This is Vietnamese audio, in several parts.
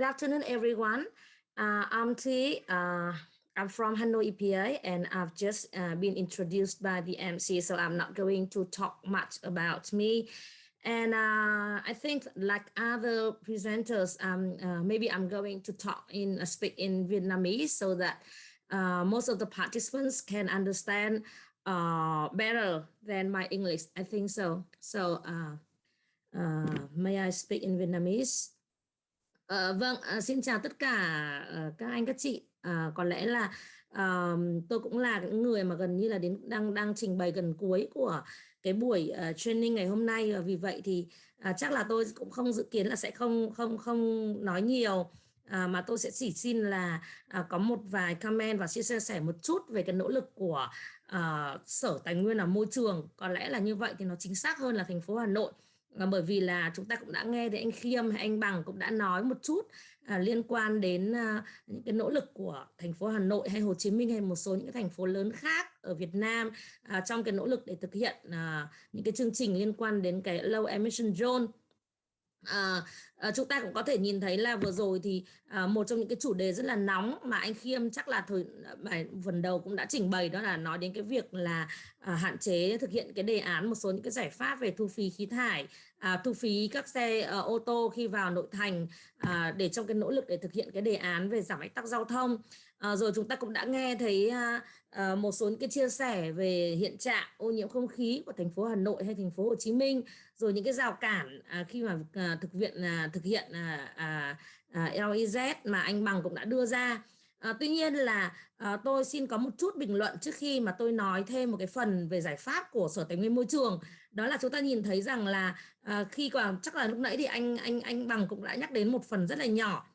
good afternoon, everyone. Uh, I'm T. Uh, I'm from Hanoi EPA, and I've just uh, been introduced by the MC, so I'm not going to talk much about me. And uh, I think, like other presenters, um, uh, maybe I'm going to talk in speak in Vietnamese so that most of the participants can understand better than my English. I think so. So, may I speak in Vietnamese? À, vâng, à, xin chào tất cả ờ, các anh các chị. À, có lẽ là à, tôi cũng là những người mà gần như là đến đang đang trình bày gần cuối của cái buổi uh, training ngày hôm nay và vì vậy thì uh, chắc là tôi cũng không dự kiến là sẽ không không không nói nhiều. À, mà tôi sẽ chỉ xin là à, có một vài comment và chia sẻ một chút về cái nỗ lực của à, sở tài nguyên và môi trường có lẽ là như vậy thì nó chính xác hơn là thành phố Hà Nội à, bởi vì là chúng ta cũng đã nghe thì anh Khiêm hay anh Bằng cũng đã nói một chút à, liên quan đến à, những cái nỗ lực của thành phố Hà Nội hay Hồ Chí Minh hay một số những cái thành phố lớn khác ở Việt Nam à, trong cái nỗ lực để thực hiện à, những cái chương trình liên quan đến cái low emission zone À, à, chúng ta cũng có thể nhìn thấy là vừa rồi thì à, một trong những cái chủ đề rất là nóng mà anh Khiêm chắc là thời bài phần đầu cũng đã trình bày đó là nói đến cái việc là à, hạn chế thực hiện cái đề án một số những cái giải pháp về thu phí khí thải à, thu phí các xe à, ô tô khi vào nội thành à, để trong cái nỗ lực để thực hiện cái đề án về giảm ách tắc giao thông à, rồi chúng ta cũng đã nghe thấy à, à, một số những cái chia sẻ về hiện trạng ô nhiễm không khí của thành phố Hà Nội hay thành phố Hồ Chí Minh rồi những cái rào cản à, khi mà à, thực hiện à, thực hiện à, à, à, LEZ mà anh Bằng cũng đã đưa ra À, tuy nhiên là à, tôi xin có một chút bình luận trước khi mà tôi nói thêm một cái phần về giải pháp của Sở Tài nguyên Môi trường. Đó là chúng ta nhìn thấy rằng là à, khi còn chắc là lúc nãy thì anh anh anh Bằng cũng đã nhắc đến một phần rất là nhỏ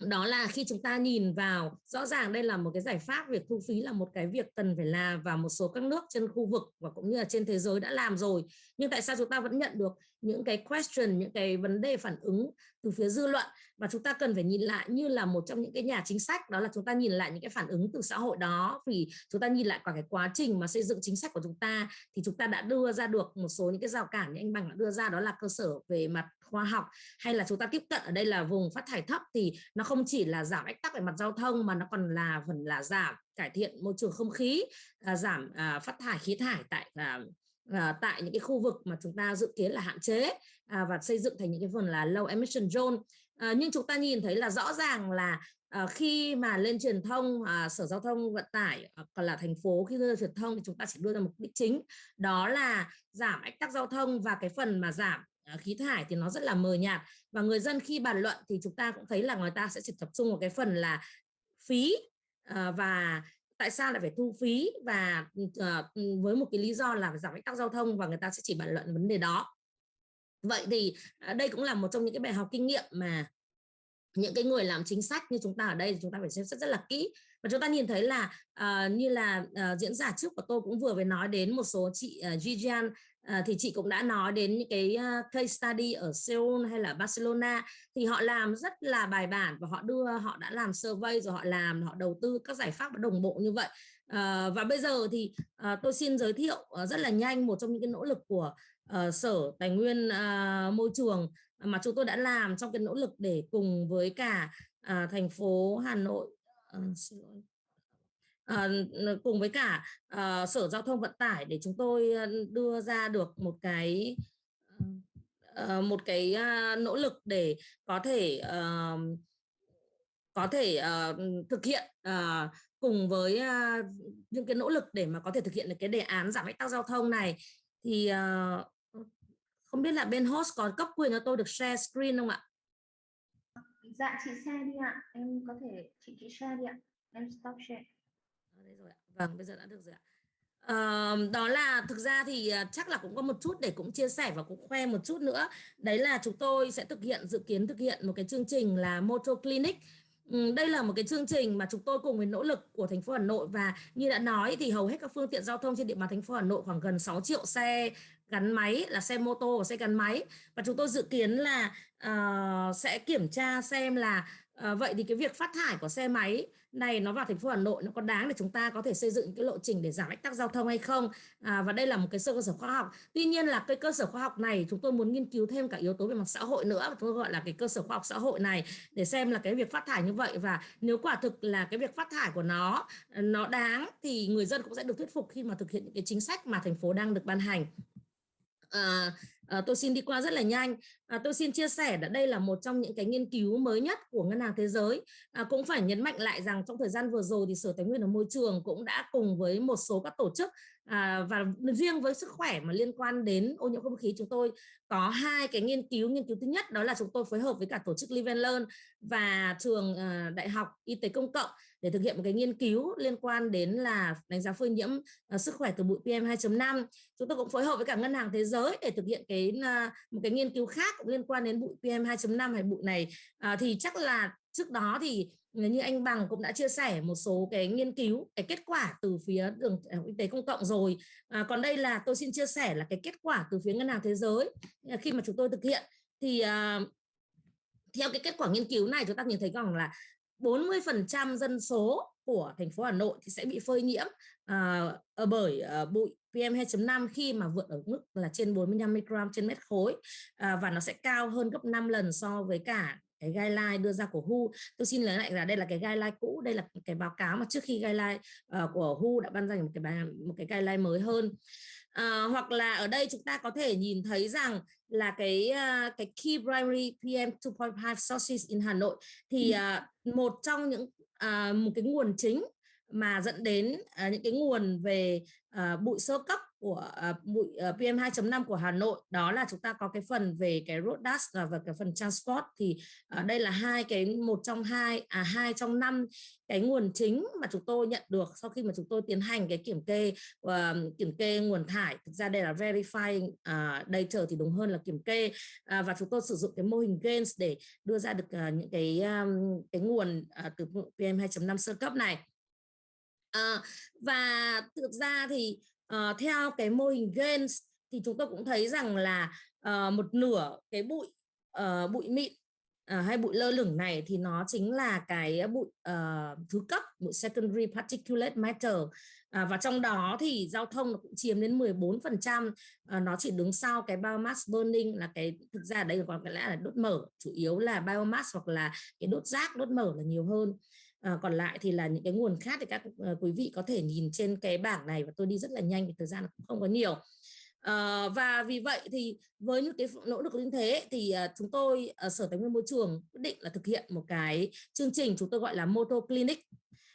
đó là khi chúng ta nhìn vào, rõ ràng đây là một cái giải pháp, việc thu phí là một cái việc cần phải làm và một số các nước trên khu vực và cũng như là trên thế giới đã làm rồi. Nhưng tại sao chúng ta vẫn nhận được những cái question, những cái vấn đề phản ứng từ phía dư luận? Và chúng ta cần phải nhìn lại như là một trong những cái nhà chính sách, đó là chúng ta nhìn lại những cái phản ứng từ xã hội đó. Vì chúng ta nhìn lại cả cái quá trình mà xây dựng chính sách của chúng ta, thì chúng ta đã đưa ra được một số những cái rào cản như anh Bằng đã đưa ra, đó là cơ sở về mặt khoa học hay là chúng ta tiếp cận ở đây là vùng phát thải thấp thì nó không chỉ là giảm ách tắc về mặt giao thông mà nó còn là phần là giảm cải thiện môi trường không khí à, giảm à, phát thải khí thải tại à, à, tại những cái khu vực mà chúng ta dự kiến là hạn chế à, và xây dựng thành những cái phần là low emission zone. À, nhưng chúng ta nhìn thấy là rõ ràng là à, khi mà lên truyền thông à, sở giao thông vận tải à, còn là thành phố khi đưa ra truyền thông thì chúng ta chỉ đưa ra mục đích chính đó là giảm ách tắc giao thông và cái phần mà giảm À, khí thải thì nó rất là mờ nhạt. Và người dân khi bàn luận thì chúng ta cũng thấy là người ta sẽ chỉ tập trung vào cái phần là phí ờ, và tại sao lại phải thu phí và ờ, ừ, với một cái lý do là giảm ách tắc giao thông và người ta sẽ chỉ bàn luận vấn đề đó. Vậy thì à, đây cũng là một trong những cái bài học kinh nghiệm mà những cái người làm chính sách như chúng ta ở đây chúng ta phải xem xét rất là kỹ. Và chúng ta nhìn thấy là uh, như là uh, diễn giả trước của tôi cũng vừa mới nói đến một số chị uh, Gigian À, thì chị cũng đã nói đến những cái ờ, case study ở Seoul hay là Barcelona. Thì họ làm rất là bài bản và họ đưa họ đã làm survey rồi họ làm họ đầu tư các giải pháp đồng bộ như vậy. À, và bây giờ thì à, tôi xin giới thiệu rất là nhanh một trong những cái nỗ lực của à, sở tài nguyên à, môi trường mà chúng tôi đã làm trong cái nỗ lực để cùng với cả à, thành phố Hà Nội. À, à, cùng với cả à, sở giao thông vận tải để chúng tôi ờ, đưa ra được một cái à, một cái à, nỗ lực để có thể à, có thể uh, thực hiện uh, cùng với uh, những cái nỗ lực để mà có thể thực hiện được cái đề án giảm ách tắc giao thông này thì uh, không biết là bên host có cấp quyền cho tôi được share screen không ạ? Dạ chị share đi ạ. Em có thể chị chị share đi ạ. Em stop share. Đây rồi ạ. Vâng, bây giờ đã được rồi ạ. À, đó là thực ra thì à, chắc là cũng có một chút để cũng chia sẻ và cũng khoe một chút nữa đấy là chúng tôi sẽ thực hiện dự kiến thực hiện một cái chương trình là Moto Clinic đây là một cái chương trình mà chúng tôi cùng với nỗ lực của thành phố Hà Nội và như đã nói thì hầu hết các phương tiện giao thông trên địa bàn thành phố Hà Nội khoảng gần 6 triệu xe gắn máy là xe mô tô và xe gắn máy và chúng tôi dự kiến là uh, sẽ kiểm tra xem là À, vậy thì cái việc phát thải của xe máy này nó vào thành phố Hà Nội nó có đáng để chúng ta có thể xây dựng cái lộ trình để giảm ách tắc giao thông hay không? À, và đây là một cái cơ sở khoa học. Tuy nhiên là cái cơ sở khoa học này chúng tôi muốn nghiên cứu thêm cả yếu tố về mặt xã hội nữa và tôi gọi là cái cơ sở khoa học xã hội này để xem là cái việc phát thải như vậy và nếu quả thực là cái việc phát thải của nó nó đáng thì người dân cũng sẽ được thuyết phục khi mà thực hiện những cái chính sách mà thành phố đang được ban hành. À, À, tôi xin đi qua rất là nhanh. À, tôi xin chia sẻ là đây là một trong những cái nghiên cứu mới nhất của Ngân hàng Thế giới. À, cũng phải nhấn mạnh lại rằng trong thời gian vừa rồi thì Sở Tài nguyên và Môi trường cũng đã cùng với một số các tổ chức à, và riêng với sức khỏe mà liên quan đến ô nhiễm không khí chúng tôi có hai cái nghiên cứu. Nghiên cứu thứ nhất đó là chúng tôi phối hợp với cả tổ chức Live and Learn và trường à, Đại học Y tế Công cộng để thực hiện một cái nghiên cứu liên quan đến là đánh giá phơi nhiễm uh, sức khỏe từ bụi PM 2.5. Chúng tôi cũng phối hợp với cả Ngân hàng Thế giới để thực hiện cái uh, một cái nghiên cứu khác cũng liên quan đến bụi PM 2.5 hay bụi này. Uh, thì chắc là trước đó thì như anh Bằng cũng đã chia sẻ một số cái nghiên cứu cái kết quả từ phía đường y tế công cộng rồi. À, còn đây là tôi xin chia sẻ là cái kết quả từ phía ngân hàng thế giới khi mà chúng tôi thực hiện. Thì à, theo cái kết quả nghiên cứu này chúng ta nhìn thấy rằng là 40% dân số của thành phố Hà Nội thì sẽ bị phơi nhiễm uh, bởi uh, bụi PM 2.5 khi mà vượt ở mức là trên 45 microgram trên mét khối uh, và nó sẽ cao hơn gấp 5 lần so với cả cái guideline đưa ra của WHO. Tôi xin lấy lại là đây là cái guideline cũ, đây là cái báo cáo mà trước khi guideline uh, của WHO đã ban hành một cái một cái guideline mới hơn. Uh, hoặc là ở đây chúng ta có thể nhìn thấy rằng là cái uh, cái key primary PM 2.5 sources in Hà Nội thì uh, một trong những à, một cái nguồn chính mà dẫn đến à, những cái nguồn về à, bụi sơ cấp của uh, bụi uh, PM 2.5 của Hà Nội. Đó là chúng ta có cái phần về cái road dust và, và cái phần transport. Thì uh, đây là hai cái một trong hai à hai trong năm cái nguồn chính mà chúng tôi nhận được sau khi mà chúng tôi tiến hành cái kiểm kê uh, kiểm kê nguồn thải. Thực ra đây là verifying uh, data thì đúng hơn là kiểm kê. Uh, và chúng tôi sử dụng cái mô hình gains để đưa ra được uh, những cái um, cái nguồn uh, từ PM 2.5 sơ cấp này. À, và thực ra thì uh, theo cái mô hình gains thì chúng tôi cũng thấy rằng là uh, một nửa cái bụi uh, bụi mịn uh, hay bụi lơ lửng này thì nó chính là cái bụi uh, thứ cấp bụi secondary particulate matter. Uh, và trong đó thì giao thông nó cũng chiếm đến 14 phần trăm nó chỉ đứng sau cái biomass burning là cái thực ra đây còn cái lẽ là đốt mở chủ yếu là biomass hoặc là cái đốt rác đốt mở là nhiều hơn à, còn lại thì là những cái nguồn khác thì các uh, quý vị có thể nhìn trên cái bảng này và tôi đi rất là nhanh vì thời gian cũng không có nhiều. À, và vì vậy thì với những cái nỗ lực như thế thì uh, chúng tôi ở sở tài nguyên môi trường quyết định là thực hiện một cái chương trình chúng tôi gọi là moto clinic.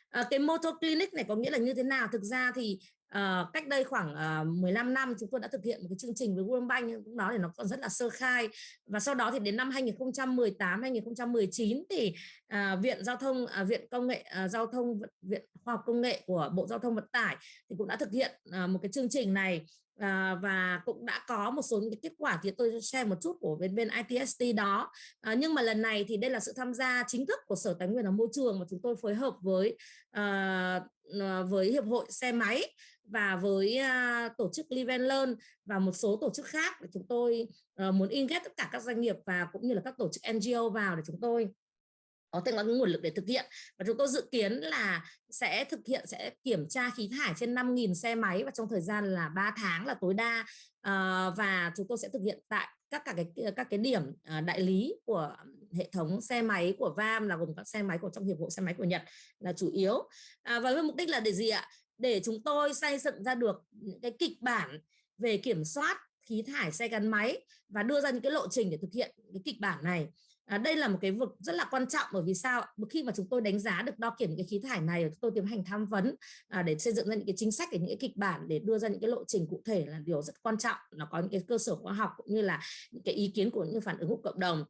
À, cái moto clinic này có nghĩa là như thế nào? Thực ra thì uh, cách đây khoảng ờ, uh, 15 năm chúng tôi đã thực hiện một cái chương trình với World Bank lúc đó thì nó còn rất là sơ khai. Và sau đó thì đến năm 2018 2019 thì uh, viện giao thông uh, viện công nghệ uh, giao thông viện khoa học công nghệ của Bộ Giao thông Vận tải thì cũng đã thực hiện uh, một cái chương trình này. À, và cũng đã có một số những cái kết quả thì tôi share một chút của bên bên ITST đó. À, nhưng mà lần này thì đây là sự tham gia chính thức của Sở Tài nguyên và Môi trường mà chúng tôi phối hợp với à, với hiệp hội xe máy và với uh, tổ chức Live and Learn và một số tổ chức khác để chúng tôi uh, muốn in ghép tất cả các doanh nghiệp và cũng như là các tổ chức NGO vào để chúng tôi có thêm có nguồn lực để thực hiện. Và chúng tôi dự kiến là sẽ thực hiện sẽ kiểm tra khí thải trên 5.000 xe máy và trong thời gian là 3 tháng là tối đa uh, và chúng tôi sẽ thực hiện tại các cả cái các cái điểm uh, đại lý của hệ thống xe máy của VAM là gồm các xe máy của trong hiệp hội xe máy của Nhật là chủ yếu. À, và với mục đích là để gì ạ? Để chúng tôi xây dựng ra được những cái kịch bản về kiểm soát khí thải xe gắn máy và đưa ra những cái lộ trình để thực hiện cái kịch bản này. À, đây là một cái vực rất là quan trọng bởi vì sao? Khi mà chúng tôi đánh giá được đo kiểm những cái khí thải này chúng tôi tiến hành tham vấn à, để xây dựng ra những cái chính sách để những cái kịch bản để đưa ra những cái lộ trình cụ thể là điều rất quan trọng. Nó có những cái cơ sở khoa học cũng như là những cái ý kiến của những phản ứng của cộng đồng.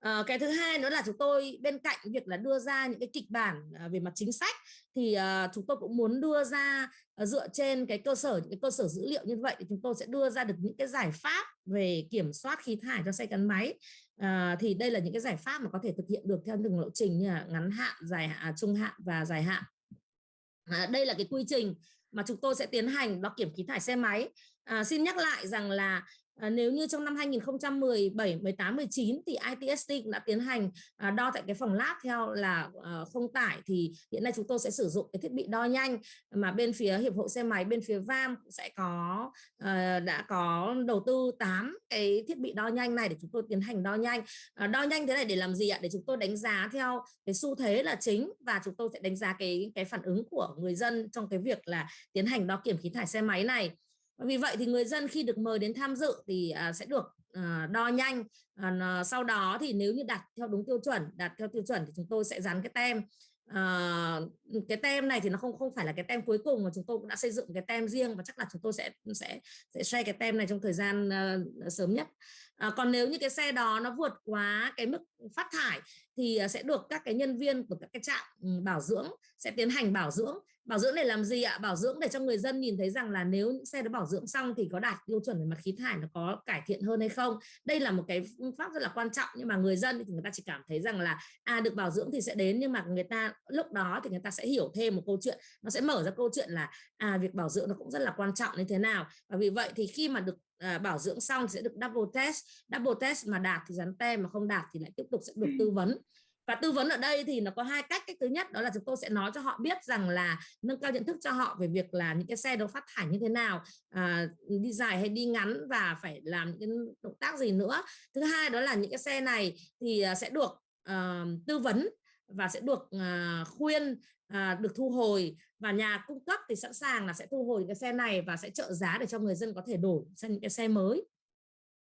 À, cái thứ hai nữa là chúng tôi bên cạnh việc là đưa ra những cái kịch bản à, về mặt chính sách thì à, chúng tôi cũng muốn đưa ra à, dựa trên cái cơ sở những cái cơ sở dữ liệu như vậy thì chúng tôi sẽ đưa ra được những cái giải pháp về kiểm soát khí thải cho xe gắn máy. À, thì đây là những cái giải pháp mà có thể thực hiện được theo từng lộ trình như là ngắn hạn dài hạn à, trung hạn và dài hạn. À, đây là cái quy trình mà chúng tôi sẽ tiến hành đo kiểm khí thải xe máy. À, xin nhắc lại rằng là À, nếu như trong năm 2017, 18, 19 thì ITST cũng đã tiến hành à, đo tại cái phòng lab theo là à, không tải thì hiện nay chúng tôi sẽ sử dụng cái thiết bị đo nhanh mà bên phía hiệp hội xe máy bên phía VAM sẽ có à, đã có đầu tư 8 cái thiết bị đo nhanh này để chúng tôi tiến hành đo nhanh. À, đo nhanh thế này để làm gì ạ? Để chúng tôi đánh giá theo cái xu thế là chính và chúng tôi sẽ đánh giá cái cái phản ứng của người dân trong cái việc là tiến hành đo kiểm khí thải xe máy này vì vậy thì người dân khi được mời đến tham dự thì à, sẽ được à, đo nhanh. À, sau đó thì nếu như đạt theo đúng tiêu chuẩn đạt theo tiêu chuẩn thì chúng tôi sẽ dán cái tem. À, cái tem này thì nó không không phải là cái tem cuối cùng mà chúng tôi cũng đã xây dựng cái tem riêng và chắc là chúng tôi sẽ sẽ sẽ share cái tem này trong thời gian uh, sớm nhất. À, còn nếu như cái xe đó nó vượt quá cái mức phát thải thì ờ, sẽ được các cái nhân viên của các cái trạm ừ, bảo dưỡng sẽ tiến hành bảo dưỡng. Bảo dưỡng để làm gì ạ? Bảo dưỡng để cho người dân nhìn thấy rằng là nếu những xe đó bảo dưỡng xong thì có đạt tiêu chuẩn về mặt khí thải nó có cải thiện hơn hay không? Đây là một cái phương pháp rất là quan trọng nhưng mà người dân thì người ta chỉ cảm thấy rằng là à được bảo dưỡng thì sẽ đến nhưng mà người ta lúc đó thì người ta sẽ hiểu thêm một câu chuyện nó sẽ mở ra câu chuyện là à việc bảo dưỡng nó cũng rất là quan trọng như thế nào. Và vì vậy thì khi mà được à, bảo dưỡng xong thì sẽ được double test. Double test mà đạt thì dán tem mà không đạt thì lại tiếp tục sẽ được tư vấn. Và tư vấn ở đây thì nó có hai cách. Cách thứ nhất đó là chúng tôi sẽ nói cho họ biết rằng là nâng cao nhận thức cho họ về việc là những cái xe đó phát thải như thế nào à, đi dài hay đi ngắn và phải làm những động tác gì nữa. Thứ hai đó là những cái xe này thì à, sẽ được uh, tư vấn và sẽ được uh, khuyên uh, được thu hồi. Và nhà cung cấp thì sẵn sàng là sẽ thu hồi cái xe này và sẽ trợ giá để cho người dân có thể đổi sang những cái xe mới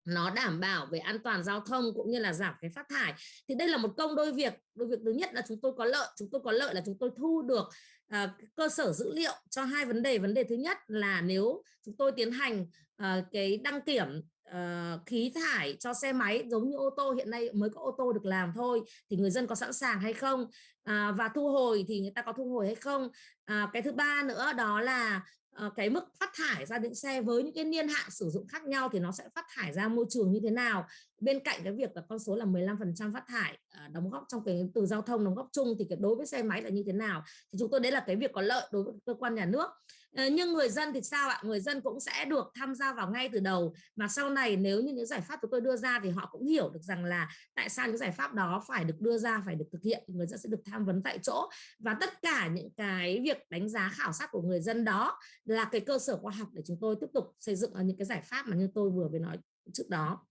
nó đảm bảo về an toàn giao thông cũng như là giảm cái phát thải. Thì đây là một công đôi việc đôi việc thứ nhất là chúng tôi có lợi chúng tôi có lợi là chúng tôi thu được uh, cơ sở dữ liệu cho hai vấn đề. Vấn đề thứ nhất là nếu chúng tôi tiến hành uh, cái đăng kiểm uh, khí thải cho xe máy giống như ô tô hiện nay mới có ô tô được làm thôi thì người dân có sẵn sàng hay không? Uh, và thu hồi thì người ta có thu hồi hay không? Uh, cái thứ ba nữa đó là Ờ, cái mức phát thải ra những xe với những cái niên hạn sử dụng khác nhau thì nó sẽ phát thải ra môi trường như thế nào? Bên cạnh cái việc là con số là 15% phát thải ờ, đóng góp trong cái từ giao thông đóng góp chung thì cái đối với xe máy là như thế nào? Thì chúng tôi đấy là cái việc có lợi đối với cơ quan nhà nước. Ờ, nhưng người dân thì sao ạ? Người dân cũng sẽ được tham gia vào ngay từ đầu. Mà sau này nếu như những giải pháp chúng tôi đưa ra thì họ cũng hiểu được rằng là tại sao những giải pháp đó phải được đưa ra, phải được thực hiện, thì người dân sẽ được tham vấn tại chỗ. Và tất cả những cái việc đánh giá khảo sát của người dân đó là cái cơ sở khoa học để chúng tôi tiếp tục xây dựng những cái giải pháp mà như tôi vừa mới nói trước đó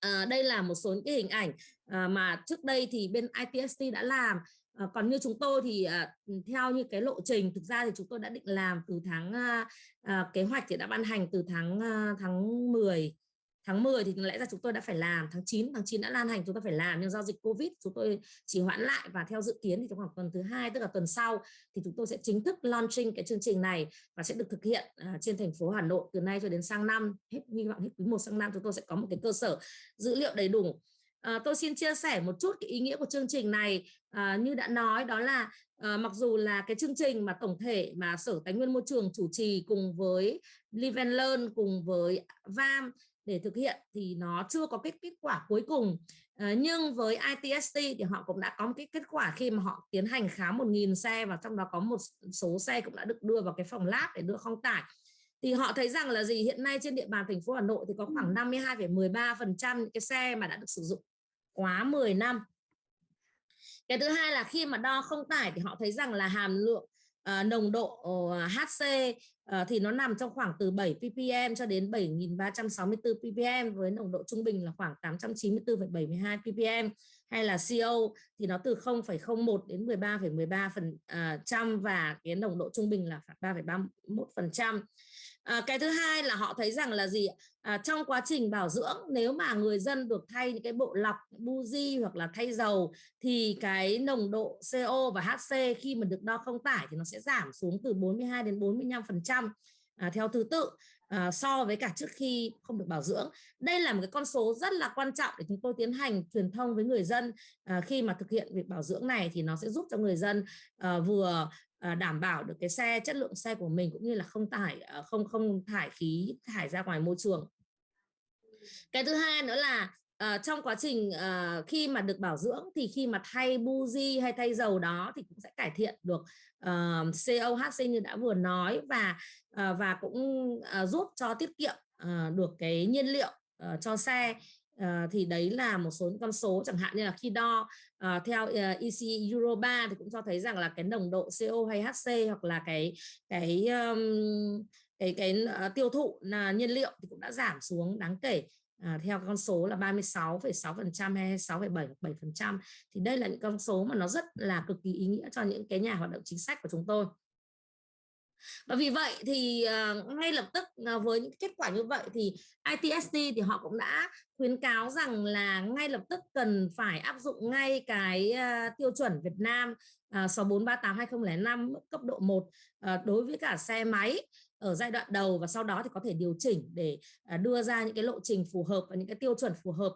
à, đây là một số những cái hình ảnh à, mà trước đây thì bên ITST đã làm. À, còn như chúng tôi thì à, theo như cái lộ trình thực ra thì chúng tôi đã định làm từ tháng à, à, kế hoạch thì đã ban hành từ tháng à, tháng 10 tháng 10 thì lẽ ra chúng tôi đã phải làm tháng 9 tháng 9 đã lan hành chúng ta phải làm. Nhưng do dịch Covid chúng tôi chỉ hoãn lại và theo dự kiến thì trong khoảng tuần thứ hai tức là tuần sau thì chúng tôi sẽ chính thức launching cái chương trình này và sẽ được thực hiện uh, trên thành phố Hà Nội từ nay cho đến sang năm. Hết hy vọng hết quý một sang năm chúng tôi sẽ có một cái cơ sở dữ liệu đầy đủ. À, tôi xin chia sẻ một chút cái ý nghĩa của chương trình này. À, như đã nói đó là à, mặc dù là cái chương trình mà tổng thể mà Sở Tài nguyên Môi trường chủ trì cùng với Live and Learn cùng với VAM để thực hiện thì nó chưa có kết kết quả cuối cùng. À, nhưng với ITST thì họ cũng đã có một cái kết quả khi mà họ tiến hành khám 1.000 xe và trong đó có một số xe cũng đã được đưa vào cái phòng lab để đưa không tải. Thì họ thấy rằng là gì? Hiện nay trên địa bàn thành phố Hà Nội thì có khoảng 52,13% những cái xe mà đã được sử dụng quá 10 năm. Cái thứ hai là khi mà đo không tải thì họ thấy rằng là hàm lượng uh, nồng độ ờ, uh, HC uh, ờ, thì nó nằm trong khoảng từ 7 ppm cho đến 7.364 ppm với nồng độ trung bình là khoảng 894,72 ppm. Hay là CO thì nó từ 0,01 đến 13,13 phần uh, trăm và cái nồng độ trung bình là 3,31 phần trăm à, cái thứ hai là họ thấy rằng là gì à, trong quá trình bảo dưỡng nếu mà người dân được thay những cái bộ lọc buji hoặc là thay dầu thì cái nồng độ CO và HC khi mà được đo không tải thì nó sẽ giảm xuống từ 42 đến 45 phần trăm à, theo thứ tự à, so với cả trước khi không được bảo dưỡng. Đây là một cái con số rất là quan trọng để chúng tôi tiến hành truyền thông với người dân à, khi mà thực hiện việc bảo dưỡng này thì nó sẽ giúp cho người dân à, vừa Ờ, đảm bảo được cái xe chất lượng xe của mình cũng như là không thải ờ, không không thải khí thải ra ngoài môi trường. Cái thứ hai nữa là uh, trong quá trình uh, khi mà được bảo dưỡng thì khi mà thay buji hay thay dầu đó thì cũng sẽ cải thiện được uh, COHC như đã vừa nói và uh, và cũng uh, giúp cho tiết kiệm uh, được cái nhiên liệu uh, cho xe. Ờ, thì đấy là một số con số chẳng hạn như là khi đo uh, theo ờ, uh, EC Euro 3 thì cũng cho thấy rằng là cái nồng độ CO hay HC hoặc là cái cái um, cái cái uh, tiêu thụ là nhiên liệu thì cũng đã giảm xuống đáng kể. À, theo con số là 36,6% hay 6,7% thì đây là những con số mà nó rất là cực kỳ ý nghĩa cho những cái nhà hoạt động chính sách của chúng tôi và vì vậy thì uh, ngay lập tức uh, với những kết quả như vậy thì ITSD thì họ cũng đã khuyến cáo rằng là ngay lập tức cần phải áp dụng ngay cái uh, tiêu chuẩn Việt Nam uh, 6438 2005 cấp độ 1 uh, đối với cả xe máy ở giai đoạn đầu và sau đó thì có thể điều chỉnh để uh, đưa ra những cái lộ trình phù hợp và những cái tiêu chuẩn phù hợp.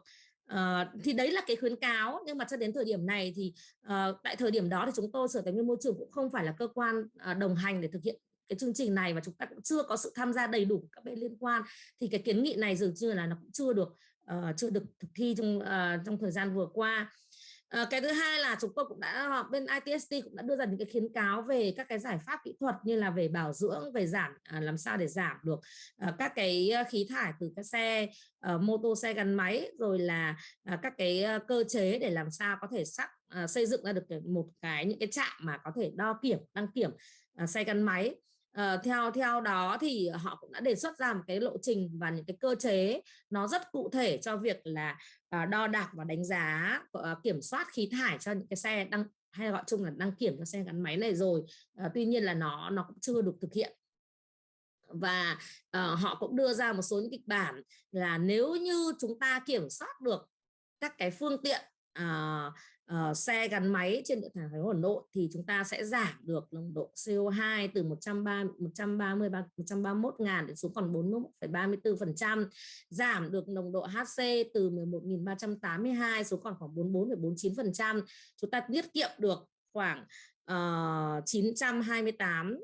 Uh, thì đấy là cái khuyến cáo nhưng mà cho đến thời điểm này thì uh, tại thời điểm đó thì chúng tôi sở tài nguyên môi trường cũng không phải là cơ quan uh, đồng hành để thực hiện cái chương trình này và chúng ta cũng chưa có sự tham gia đầy đủ của các bên liên quan thì cái kiến nghị này dường như là nó cũng chưa được uh, chưa được thực thi trong uh, trong thời gian vừa qua. À, cái thứ hai là chúng tôi cũng đã bên ITST cũng đã đưa ra những cái khuyến cáo về các cái giải pháp kỹ thuật như là về bảo dưỡng về giảm à, làm sao để giảm được à, các cái khí thải từ các xe à, mô tô xe gắn máy rồi là à, các cái cơ chế để làm sao có thể sắc à, xây dựng ra được một cái những cái trạm mà có thể đo kiểm đăng kiểm à, xe gắn máy. Uh, theo theo đó thì họ cũng đã đề xuất ra một cái lộ trình và những cái cơ chế nó rất cụ thể cho việc là uh, đo đạc và đánh giá uh, kiểm soát khí thải cho những cái xe đăng hay gọi chung là đăng kiểm cho xe gắn máy này rồi. Uh, tuy nhiên là nó nó cũng chưa được thực hiện. Và uh, họ cũng đưa ra một số những kịch bản là nếu như chúng ta kiểm soát được các cái phương tiện uh, uh, xe gắn máy trên địa bàn thành phố Hà Nội thì chúng ta sẽ giảm được nồng độ CO2 từ 130 130 131 ngàn đến xuống còn 41,34%, giảm được nồng độ HC từ 11.382 xuống còn khoảng 44,49% chúng ta tiết kiệm được khoảng uh, 928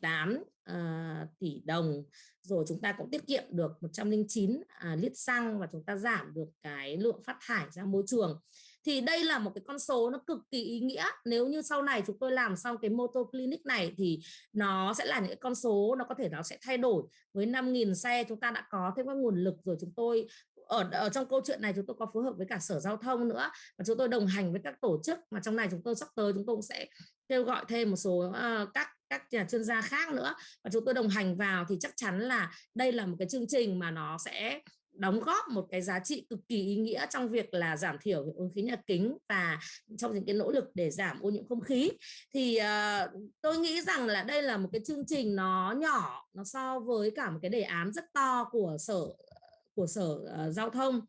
8 uh, tỷ đồng. Rồi chúng ta cũng tiết kiệm được 109 uh, à, lít xăng và chúng ta giảm được cái lượng phát thải ra môi trường thì đây là một cái con số nó cực kỳ ý nghĩa. Nếu như sau này chúng tôi làm xong cái moto clinic này thì nó sẽ là những cái con số nó có thể nó sẽ thay đổi. Với 5.000 xe chúng ta đã có thêm các nguồn lực rồi chúng tôi ở, ở trong câu chuyện này chúng tôi có phối hợp với cả sở giao thông nữa và chúng tôi đồng hành với các tổ chức mà trong này chúng tôi sắp tới chúng tôi cũng sẽ kêu gọi thêm một số uh, các các nhà chuyên gia khác nữa và chúng tôi đồng hành vào thì chắc chắn là đây là một cái chương trình mà nó sẽ đóng góp một cái giá trị cực kỳ ý nghĩa trong việc là giảm thiểu hiệu ứng khí nhà kính và trong những cái nỗ lực để giảm ô nhiễm không khí. Thì uh, tôi nghĩ rằng là đây là một cái chương trình nó nhỏ nó so với cả một cái đề án rất to của sở của sở uh, giao thông.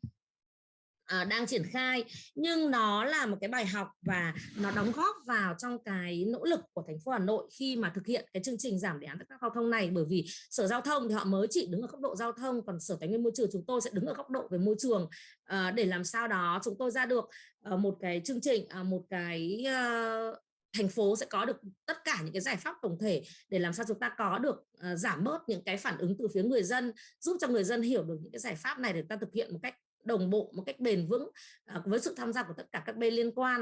Ờ, đang triển khai. Nhưng nó là một cái bài học và nó đóng góp vào trong cái nỗ lực của thành phố Hà Nội khi mà thực hiện cái chương trình giảm đề án các giao thông này. Bởi vì sở giao thông thì họ mới chỉ đứng ở góc độ giao thông còn sở tài nguyên môi trường chúng tôi sẽ đứng ở góc độ về môi trường ờ, để làm sao đó chúng tôi ra được uh, một cái chương trình uh, một cái uh, thành phố sẽ có được tất cả những cái giải pháp tổng thể để làm sao chúng ta có được uh, giảm bớt những cái phản ứng từ phía người dân giúp cho người dân hiểu được những cái giải pháp này để ta thực hiện một cách đồng bộ một cách bền vững à, với sự tham gia của tất cả các bên liên quan.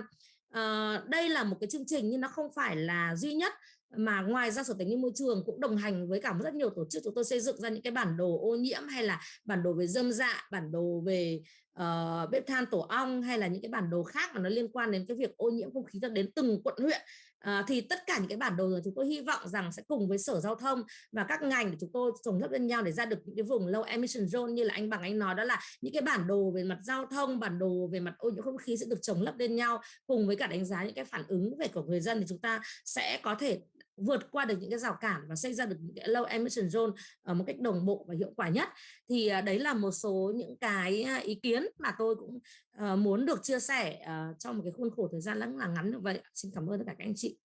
Ờ, đây là một cái chương trình nhưng nó không phải là duy nhất mà ngoài ra sở tài nguyên môi trường cũng đồng hành với cả rất nhiều tổ chức chúng tôi xây dựng ra những cái bản đồ ô nhiễm hay là bản đồ về dâm dạ bản đồ về uh, bếp than tổ ong hay là những cái bản đồ khác mà nó liên quan đến cái việc ô nhiễm không khí đến từng quận huyện. Uh, thì tất cả những cái bản đồ rồi chúng tôi hy vọng rằng sẽ cùng với sở giao thông và các ngành để chúng tôi trồng lấp lên nhau để ra được những cái vùng low emission zone như là anh bằng anh nói đó là những cái bản đồ về mặt giao thông bản đồ về mặt ô nhiễm không khí sẽ được trồng lấp lên nhau cùng với cả đánh giá những cái phản ứng về của người dân thì chúng ta sẽ có thể vượt qua được những cái rào cản và xây ra được những cái low emission zone ở một cách đồng bộ và hiệu quả nhất. Thì à, đấy là một số những cái à, ý kiến mà tôi cũng ờ, muốn được chia sẻ ờ, trong một cái khuôn khổ thời gian rất là ngắn như vậy. Xin cảm ơn tất cả các anh chị.